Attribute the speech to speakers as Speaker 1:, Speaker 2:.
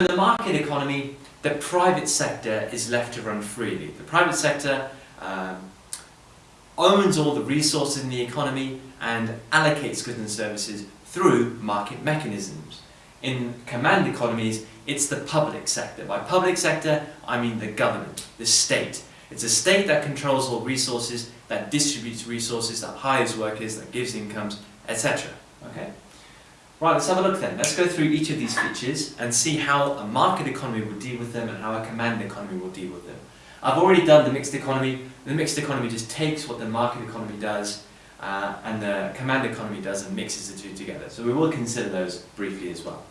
Speaker 1: In the market economy, the private sector is left to run freely. The private sector um, owns all the resources in the economy and allocates goods and services through market mechanisms. In command economies, it's the public sector. By public sector, I mean the government, the state. It's a state that controls all resources, that distributes resources, that hires workers, that gives incomes, etc. Okay? Right, let's have a look then. Let's go through each of these features and see how a market economy will deal with them and how a command economy will deal with them. I've already done the mixed economy. The mixed economy just takes what the market economy does uh, and the command economy does and mixes the two together. So we will consider those briefly as well.